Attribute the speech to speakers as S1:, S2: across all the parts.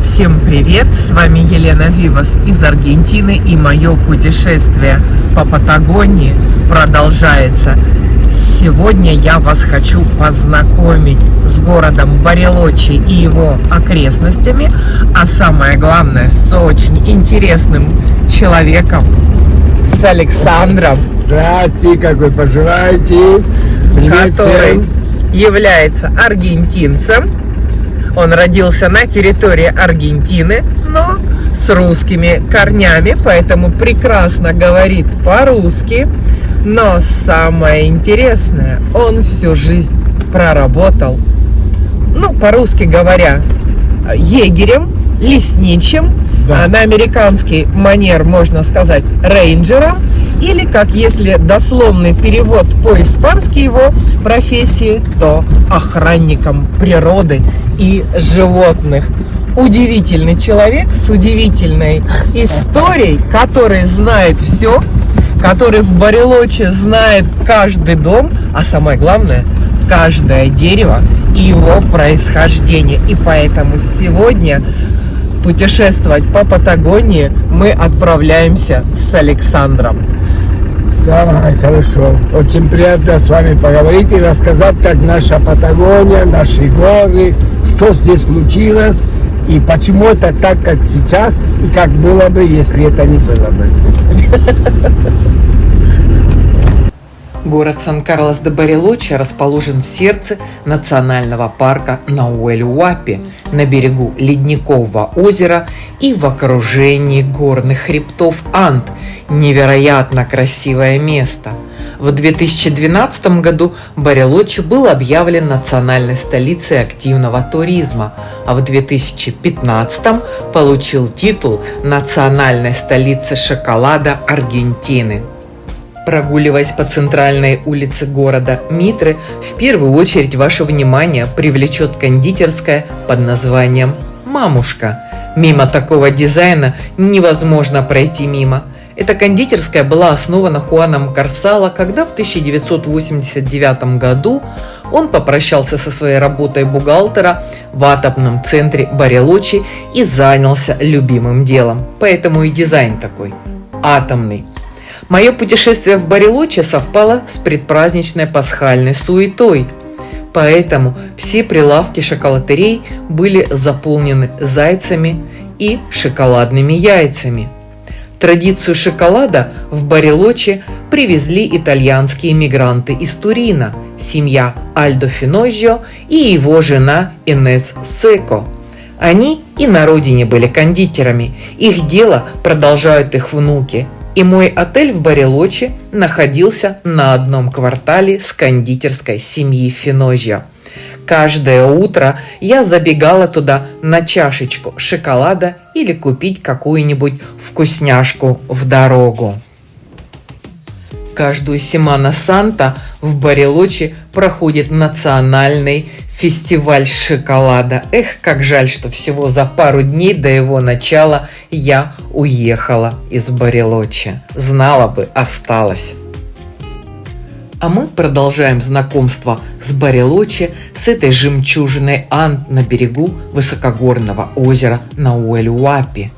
S1: Всем привет! С вами Елена Вивас из Аргентины и мое путешествие по Патагонии продолжается. Сегодня я вас хочу познакомить с городом Барелочи и его окрестностями, а самое главное с очень интересным человеком, с Александром.
S2: Здравствуйте, как вы поживаете?
S1: Привет который всем. Является аргентинцем, он родился на территории Аргентины, но с русскими корнями, поэтому прекрасно говорит по-русски. Но самое интересное, он всю жизнь проработал, ну, по-русски говоря, егерем, лесничим, да. на американский манер можно сказать рейнджером, или как если дословный перевод по-испански его профессии, то охранником природы и животных. Удивительный человек с удивительной историей, который знает все, который в Барелоче знает каждый дом, а самое главное, каждое дерево и его происхождение. И поэтому сегодня путешествовать по Патагонии мы отправляемся с Александром.
S2: Давай, хорошо. Очень приятно с вами поговорить и рассказать, как наша Патагония, наши горы, что здесь случилось и почему это так, как сейчас, и как было бы, если это не было бы.
S1: Город Сан-Карлос-де-Барелочи расположен в сердце национального парка Науэль-Уапи на берегу Ледникового озера и в окружении горных хребтов Анд. Невероятно красивое место. В 2012 году Барелочи был объявлен национальной столицей активного туризма, а в 2015 получил титул национальной столицы шоколада Аргентины. Прогуливаясь по центральной улице города Митры, в первую очередь ваше внимание привлечет кондитерская под названием «Мамушка». Мимо такого дизайна невозможно пройти мимо. Эта кондитерская была основана Хуаном Карсала, когда в 1989 году он попрощался со своей работой бухгалтера в атомном центре Барелочи и занялся любимым делом. Поэтому и дизайн такой – атомный. Мое путешествие в Барелоче совпало с предпраздничной пасхальной суетой, поэтому все прилавки шоколатерей были заполнены зайцами и шоколадными яйцами. Традицию шоколада в Барелоче привезли итальянские мигранты из Турина, семья Альдо Финожио и его жена Инес Секо. Они и на родине были кондитерами, их дело продолжают их внуки – и мой отель в Барелочи находился на одном квартале с кондитерской семьи Финожья. Каждое утро я забегала туда на чашечку шоколада или купить какую-нибудь вкусняшку в дорогу. Каждую Семана Санта в Барелочи проходит национальный фестиваль шоколада. Эх, как жаль, что всего за пару дней до его начала я уехала из Барелочи. Знала бы, осталась. А мы продолжаем знакомство с Барелочи, с этой жемчужиной Ант на берегу высокогорного озера Науэль-Уапи.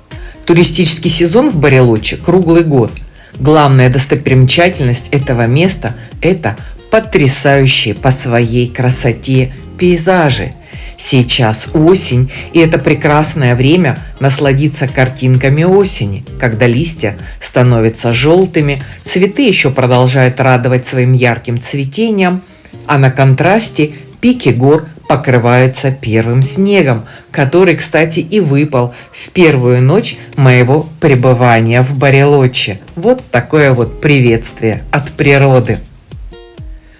S1: Туристический сезон в Барелочи круглый год. Главная достопримечательность этого места – это потрясающие по своей красоте пейзажи. Сейчас осень, и это прекрасное время насладиться картинками осени, когда листья становятся желтыми, цветы еще продолжают радовать своим ярким цветением, а на контрасте пики гор покрываются первым снегом, который, кстати, и выпал в первую ночь моего пребывания в Барелоче. Вот такое вот приветствие от природы.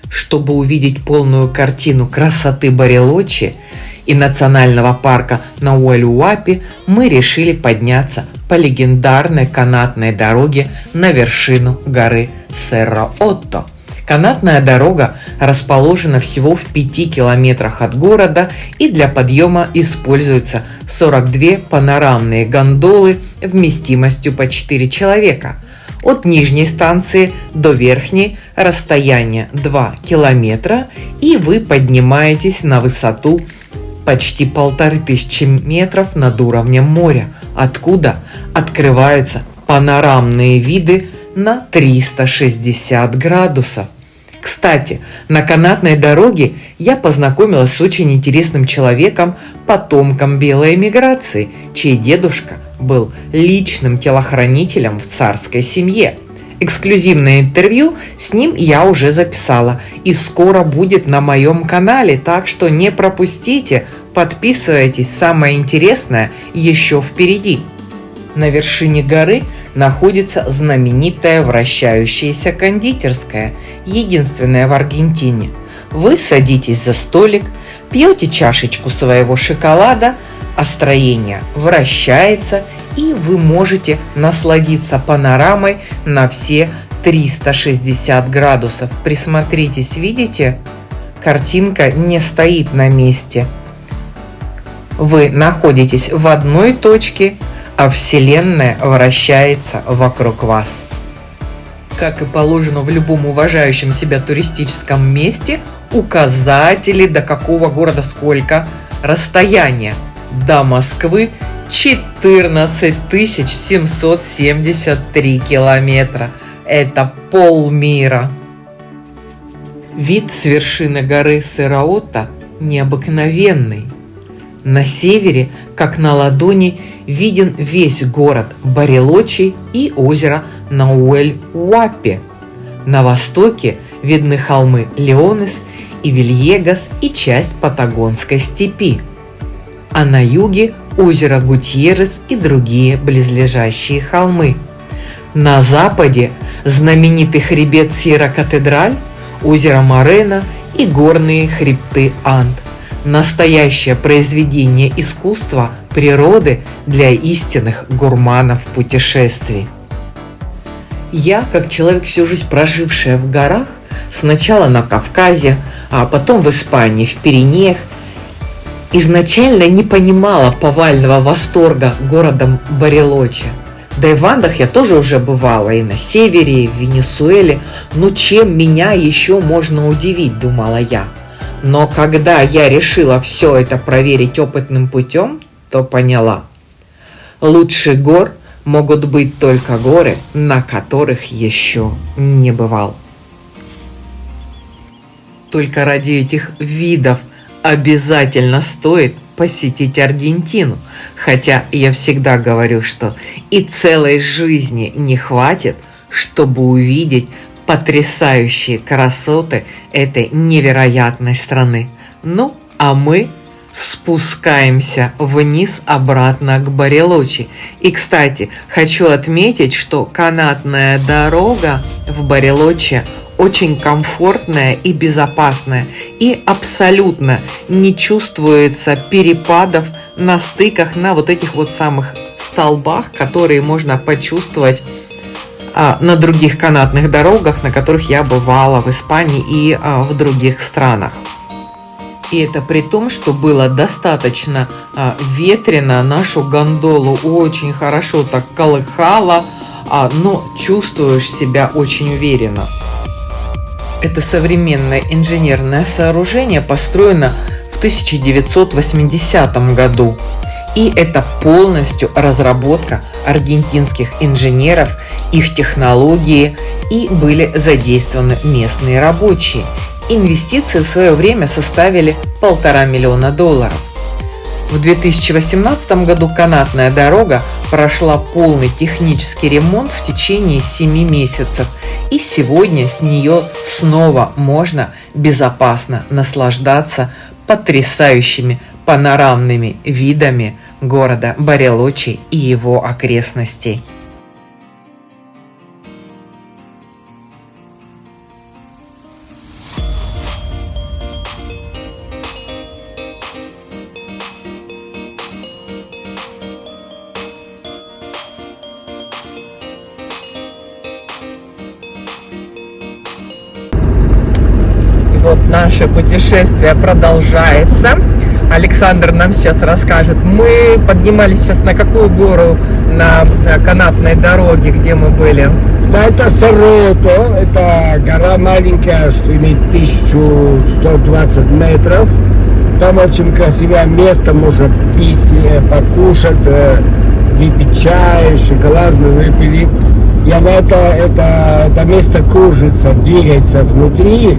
S1: Чтобы увидеть полную картину красоты Барелочи и национального парка Науэль-Уапи, мы решили подняться по легендарной канатной дороге на вершину горы Серра-Отто. Канатная дорога расположена всего в 5 километрах от города и для подъема используются 42 панорамные гондолы вместимостью по 4 человека – От нижней станции до верхней расстояние 2 километра, и вы поднимаетесь на высоту почти полторы тысячи метров над уровнем моря, откуда открываются панорамные виды на 360 градусов. Кстати, на канатной дороге я познакомилась с очень интересным человеком, потомком белой эмиграции, чей дедушка был личным телохранителем в царской семье. Эксклюзивное интервью с ним я уже записала и скоро будет на моем канале, так что не пропустите, подписывайтесь, самое интересное еще впереди. На вершине горы находится знаменитая вращающаяся кондитерская, единственная в Аргентине. Вы садитесь за столик, пьете чашечку своего шоколада, а строение вращается, и вы можете насладиться панорамой на все 360 градусов. Присмотритесь, видите? Картинка не стоит на месте. Вы находитесь в одной точке, а Вселенная вращается вокруг вас. Как и положено в любом уважающем себя туристическом месте, указатели до какого города сколько, расстояние до Москвы 14 773 километра. Это полмира. Вид с вершины горы Сыраота необыкновенный. На севере, как на ладони, виден весь город Барелочи и озеро Науэль-Уапе. На востоке видны холмы Леонес и Вильегас и часть Патагонской степи. А на юге озеро Гутьеррес и другие близлежащие холмы. На западе знаменитый хребет Сьерра-Катедраль, озеро Морена и горные хребты Анд настоящее произведение искусства природы для истинных гурманов путешествий. Я, как человек, всю жизнь прожившая в горах, сначала на Кавказе, а потом в Испании, в Пиренеях, изначально не понимала повального восторга городом Барелочи. Да и в Андах я тоже уже бывала, и на севере, и в Венесуэле. Ну чем меня еще можно удивить, думала я – но когда я решила все это проверить опытным путем, то поняла. Лучше гор могут быть только горы, на которых еще не бывал. Только ради этих видов обязательно стоит посетить Аргентину. Хотя я всегда говорю, что и целой жизни не хватит, чтобы увидеть потрясающие красоты этой невероятной страны. Ну, а мы спускаемся вниз обратно к Барелочи. И, кстати, хочу отметить, что канатная дорога в Барелочи очень комфортная и безопасная, и абсолютно не чувствуется перепадов на стыках, на вот этих вот самых столбах, которые можно почувствовать а, на других канатных дорогах, на которых я бывала в Испании и а, в других странах. И это при том, что было достаточно а, ветрено, нашу гондолу очень хорошо так колыхало, но чувствуешь себя очень уверенно. Это современное инженерное сооружение построено в 1980 году. И это полностью разработка аргентинских инженеров их технологии и были задействованы местные рабочие. Инвестиции в свое время составили полтора миллиона долларов. В 2018 году канатная дорога прошла полный технический ремонт в течение 7 месяцев, и сегодня с нее снова можно безопасно наслаждаться потрясающими панорамными видами города Барелочи и его окрестностей. Наше путешествие продолжается. Александр нам сейчас расскажет. Мы поднимались сейчас на какую гору на канатной дороге, где мы были?
S2: Да, это Сорото, это гора маленькая, что имеет 1120 метров. Там очень красивое место, можно пить, э, покушать, э, выпить чай, шоколад мы выпили. И она это, это, это место кружится, двигается внутри,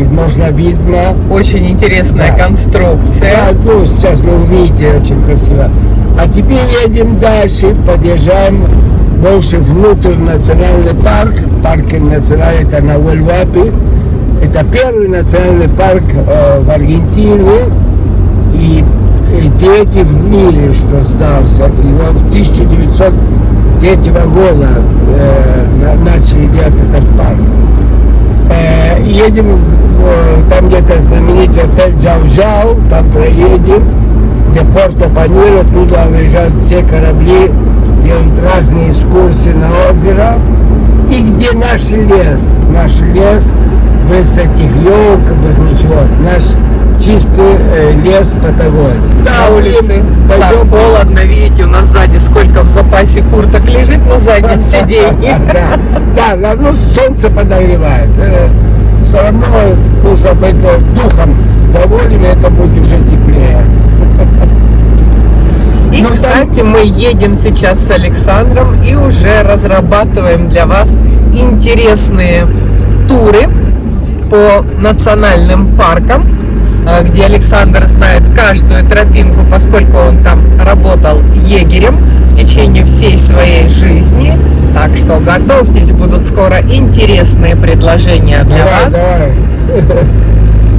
S2: и можно видно.
S1: Очень интересная да. конструкция.
S2: Да, ну, сейчас вы увидите, очень красиво. А теперь едем дальше, подъезжаем больше внутрь национальный парк. Парк национальный это на Уэльвапе. Это первый национальный парк э, в Аргентине и, и третий в мире, что сдался. Его в 1903 года э, начали делать этот парк. Э, едем, э, там где-то знаменитый отель Джау-Джау, там проедем, где Порто-Паньеро, туда выезжают все корабли делают разные экскурсии на озеро. И где наш лес, наш лес без этих елок, без ничего, наш чистый э, лес Патагонии.
S1: Да, на улице пойдем так холодно, видите, у нас сзади сколько в запасе курток лежит на заднем сиденье.
S2: Да, да, ну солнце подогревает. Все равно нужно быть э, духом доволен, это будет уже теплее.
S1: И, ну, кстати, мы едем сейчас с Александром и уже разрабатываем для вас интересные туры по национальным паркам, э, где Александр знает каждую тропинку, поскольку он там работал егерем в течение всей своей жизни. Так что готовьтесь, будут скоро интересные предложения для давай, вас.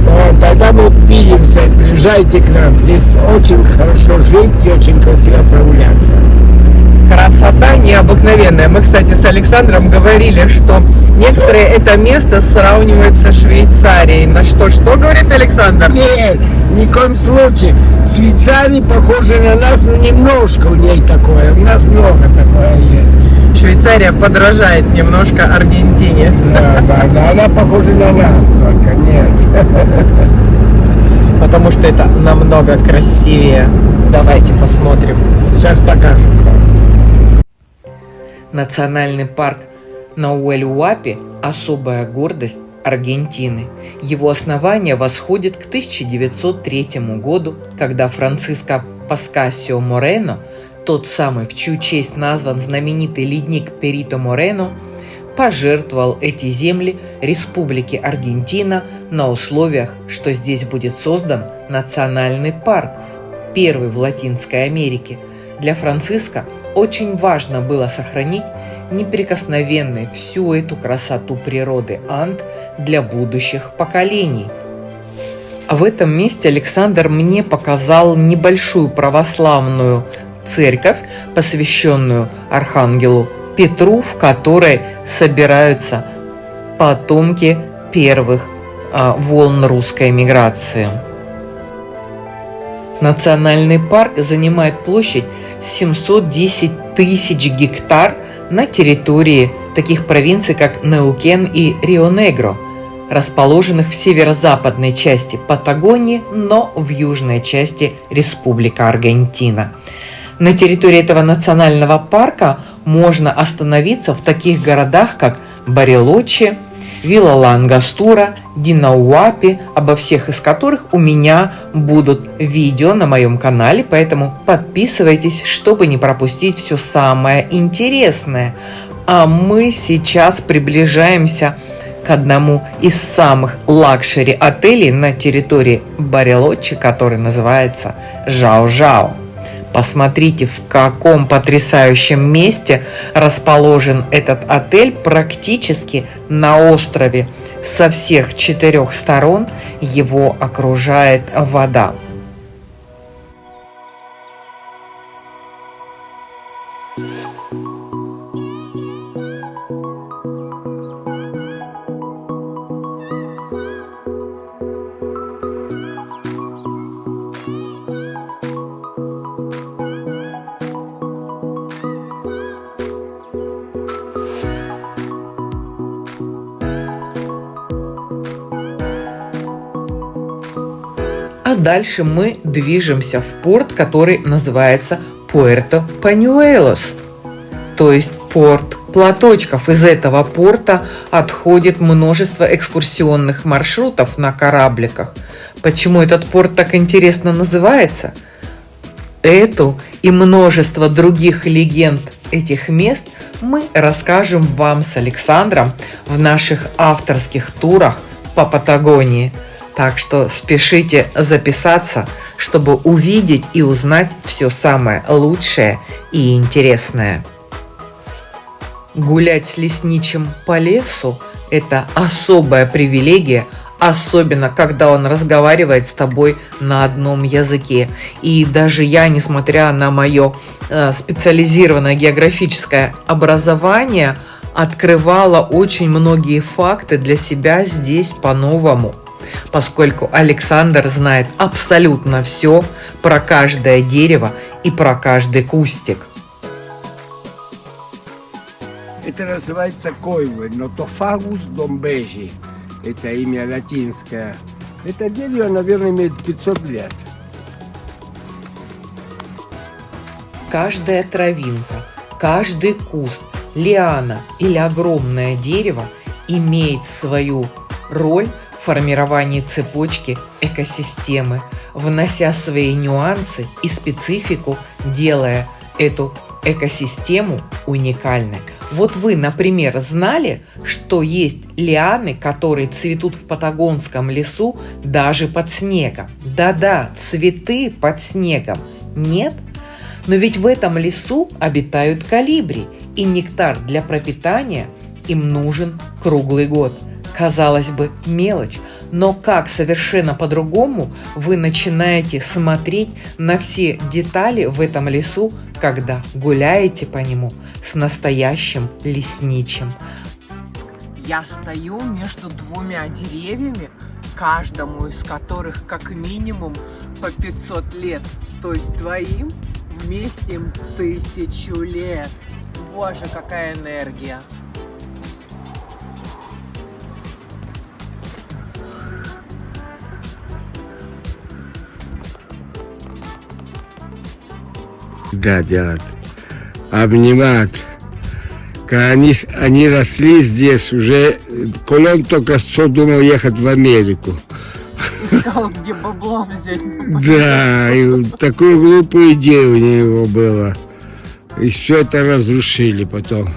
S2: Давай. Тогда мы увидимся, приезжайте к нам. Здесь очень хорошо жить и очень красиво прогуляться.
S1: Красота необыкновенная. Мы, кстати, с Александром говорили, что некоторые это место сравнивают со Швейцарией. На что, что говорит Александр?
S2: Нет, ни в коем случае. Швейцария похожа на нас, но немножко у ней такое. У нас много такое есть.
S1: Швейцария подражает немножко Аргентине.
S2: Да, да, да, она похожа на нас только, нет.
S1: Потому что это намного красивее. Давайте посмотрим.
S2: Сейчас покажем.
S1: Национальный парк Науэль-Уапи – особая гордость Аргентины. Его основание восходит к 1903 году, когда Франциско Паскасио Морено – тот самый, в чью честь назван знаменитый ледник Перито Морено, пожертвовал эти земли Республике Аргентина на условиях, что здесь будет создан национальный парк, первый в Латинской Америке. Для Франциска очень важно было сохранить неприкосновенной всю эту красоту природы Анд для будущих поколений. А в этом месте Александр мне показал небольшую православную церковь, посвященную Архангелу Петру, в которой собираются потомки первых а, волн русской миграции. Национальный парк занимает площадь 710 тысяч гектар на территории таких провинций, как Неукен и Рио-Негро, расположенных в северо-западной части Патагонии, но в южной части Республика Аргентина – на территории этого национального парка можно остановиться в таких городах, как Барилоче, Вилья-ла-Ангостура, Дина-Уапи, обо всех из которых у меня будут видео на моем канале, поэтому подписывайтесь, чтобы не пропустить все самое интересное. А мы сейчас приближаемся к одному из самых luxury отелей на территории Барилоче, который называется Жао-Жао. Посмотрите, в каком потрясающем месте расположен этот отель практически на острове. Со всех четырех сторон его окружает вода. Дальше мы движемся в порт, который называется Пуэрто Панюэлос, то есть порт платочков. Из этого порта отходит множество экскурсионных маршрутов на корабликах. Почему этот порт так интересно называется? Эту и множество других легенд этих мест мы расскажем вам с Александром в наших авторских турах по Патагонии. Так что спешите записаться, чтобы увидеть и узнать все самое лучшее и интересное. Гулять с лесничим по лесу – это особая привилегия, особенно когда он разговаривает с тобой на одном языке. И даже я, несмотря на мое э, специализированное географическое образование, открывала очень многие факты для себя здесь по-новому, поскольку Александр знает абсолютно все про каждое дерево и про каждый кустик.
S2: Это называется койвы, нотофагус домбежи. Это имя латинское. Это дерево, наверное, имеет 500 лет.
S1: Каждая травинка, каждый куст, лиана или огромное дерево имеет свою роль формировании цепочки экосистемы, внося свои нюансы и специфику, делая эту экосистему уникальной. Вот вы, например, знали, что есть лианы, которые цветут в патагонском лесу даже под снегом? Да-да, цветы под снегом. Нет? Но ведь в этом лесу обитают калибри, и нектар для пропитания им нужен круглый год. Казалось бы, мелочь, но как совершенно по-другому вы начинаете смотреть на все детали в этом лесу, когда гуляете по нему с настоящим лесничим.
S3: Я стою между двумя деревьями, каждому из которых как минимум по 500 лет. То есть двоим вместе им тысячу лет. Боже, какая энергия!
S2: Да, делать. Обнимать. Когда они, они росли здесь, уже Колон только что думал ехать в Америку.
S3: Искал, где бабло взять.
S2: Да, и такую глупую идею у него было. И все это разрушили потом.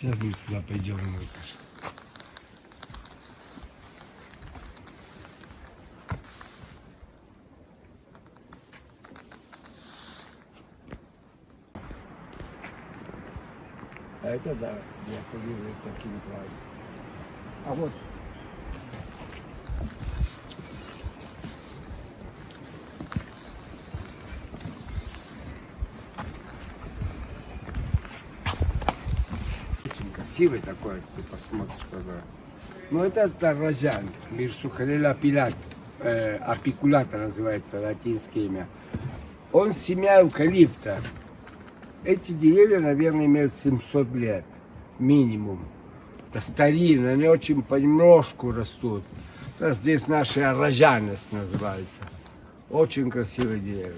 S2: Сейчас мы туда пойдем. А это да, я ходил таким краю. А вот очень красивый такой, ты посмотришь когда. Ну это тарразян, Мирсухалела пилат, э, апикулата называется латинское имя. Он семья эвкалипта. Эти деревья, наверное, имеют 700 лет, минимум. Это старинные, они очень понемножку растут. Это здесь наши арражанес называется. Очень красивые деревья.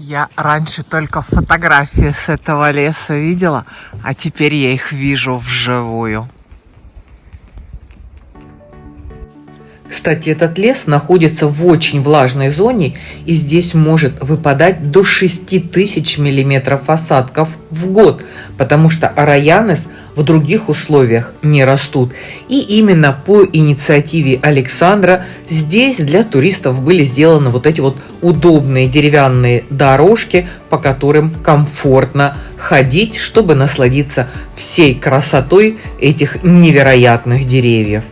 S1: Я раньше только фотографии с этого леса видела, а теперь я их вижу вживую. Кстати, этот лес находится в очень влажной зоне, и здесь может выпадать до 6000 миллиметров осадков в год, потому что араянес в других условиях не растут. И именно по инициативе Александра здесь для туристов были сделаны вот эти вот удобные деревянные дорожки, по которым комфортно ходить, чтобы насладиться всей красотой этих невероятных деревьев.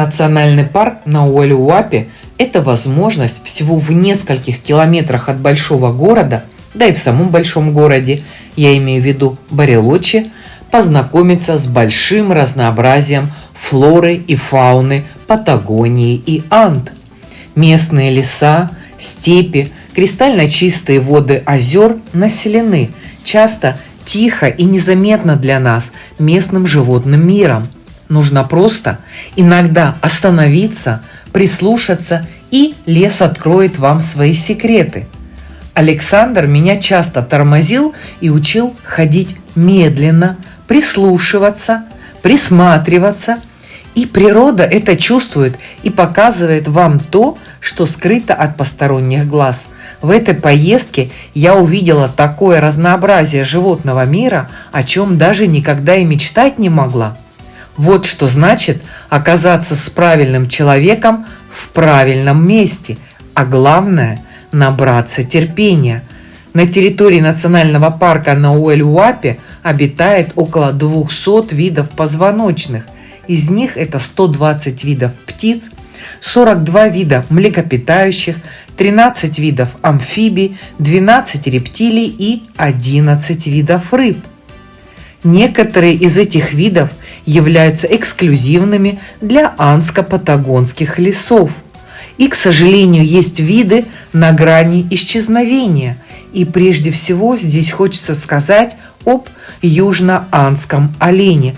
S1: Национальный парк на Уэлюапе – это возможность всего в нескольких километрах от большого города, да и в самом большом городе, я имею в виду Барелочи, познакомиться с большим разнообразием флоры и фауны Патагонии и Анд. Местные леса, степи, кристально чистые воды озер населены, часто тихо и незаметно для нас местным животным миром – Нужно просто иногда остановиться, прислушаться, и лес откроет вам свои секреты. Александр меня часто тормозил и учил ходить медленно, прислушиваться, присматриваться. И природа это чувствует и показывает вам то, что скрыто от посторонних глаз. В этой поездке я увидела такое разнообразие животного мира, о чем даже никогда и мечтать не могла. Вот что значит оказаться с правильным человеком в правильном месте, а главное – набраться терпения. На территории национального парка на Уэль-Уапе обитает около 200 видов позвоночных. Из них это 120 видов птиц, 42 вида млекопитающих, 13 видов амфибий, 12 рептилий и 11 видов рыб. Некоторые из этих видов являются эксклюзивными для анско-патагонских лесов. И, к сожалению, есть виды на грани исчезновения. И прежде всего здесь хочется сказать об южно-анском олене.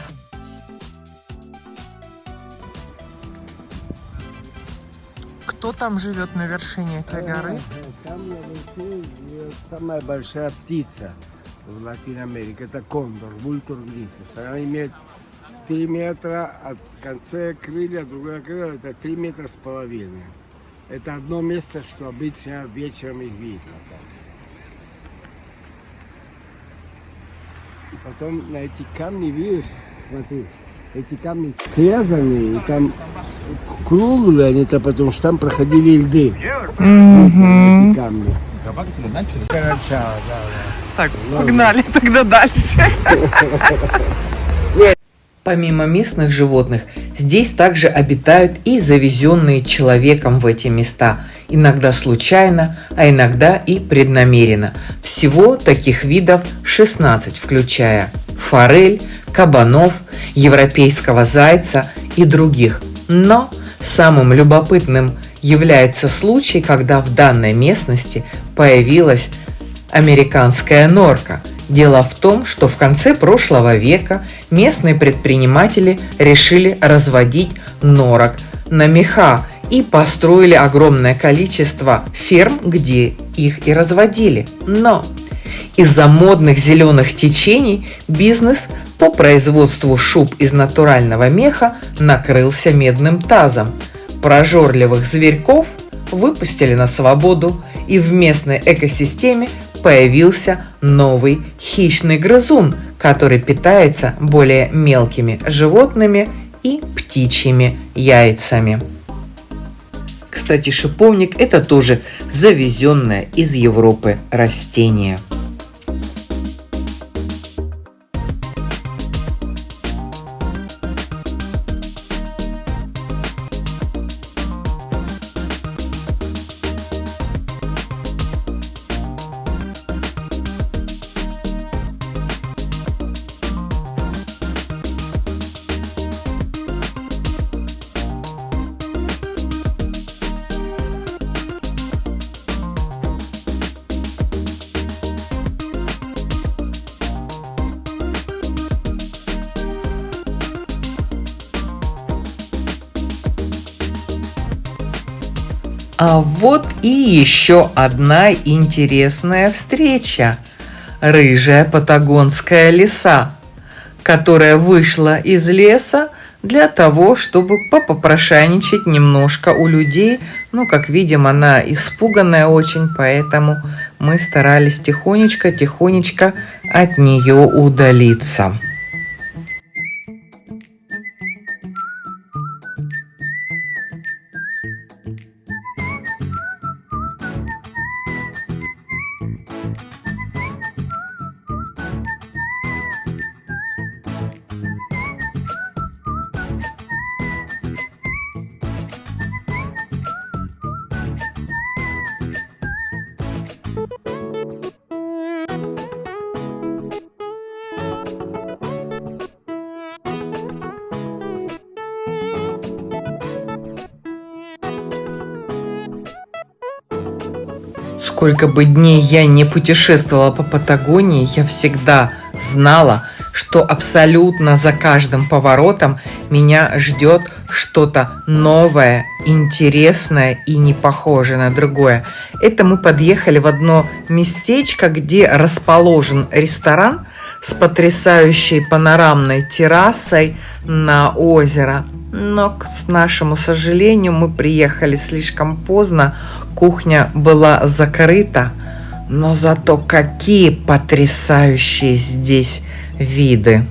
S3: Кто там живет на вершине этой горы?
S2: Там на вершине самая большая птица в Латинской Америке. Это кондор, вультур грифус. Она имеет 3 метра от конца крылья, другое крыло, это 3 метра с половиной. Это одно место, что обычно вечером их видно. И потом на эти камни, видишь, смотри, эти камни связаны, и там круглые они-то, потому что там проходили льды. Эти камни. Начало, да, да.
S3: Так, погнали тогда дальше.
S1: Помимо местных животных, здесь также обитают и завезенные человеком в эти места, иногда случайно, а иногда и преднамеренно. Всего таких видов 16, включая форель, кабанов, европейского зайца и других. Но самым любопытным является случай, когда в данной местности появилась американская норка – Дело в том, что в конце прошлого века местные предприниматели решили разводить норок на меха и построили огромное количество ферм, где их и разводили. Но из-за модных зеленых течений бизнес по производству шуб из натурального меха накрылся медным тазом. Прожорливых зверьков выпустили на свободу, и в местной экосистеме появился новый хищный грызун, который питается более мелкими животными и птичьими яйцами. Кстати, шиповник – это тоже завезенное из Европы растение – вот и еще одна интересная встреча. Рыжая патагонская лиса, которая вышла из леса для того, чтобы попопрошайничать немножко у людей. Ну, как видим, она испуганная очень, поэтому мы старались тихонечко-тихонечко от нее удалиться. Сколько бы дней я не путешествовала по Патагонии, я всегда знала, что абсолютно за каждым поворотом меня ждет что-то новое, интересное и не похожее на другое. Это мы подъехали в одно местечко, где расположен ресторан с потрясающей панорамной террасой на озеро. Но, к нашему сожалению, мы приехали слишком поздно, кухня была закрыта. Но зато какие потрясающие здесь виды.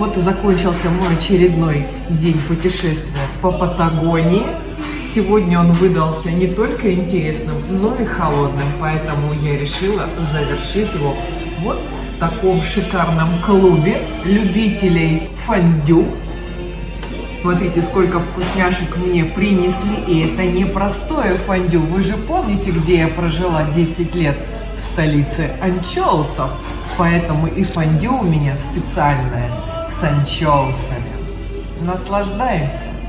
S1: Вот и закончился мой очередной день путешествия по Патагонии. Сегодня он выдался не только интересным, но и холодным, поэтому я решила завершить его вот в таком шикарном клубе любителей фондю. Смотрите, сколько вкусняшек мне принесли, и это не простое фондю. Вы же помните, где я прожила 10 лет? В столице анчоусов. Поэтому и фондю у меня специальное с. Наслаждаемся!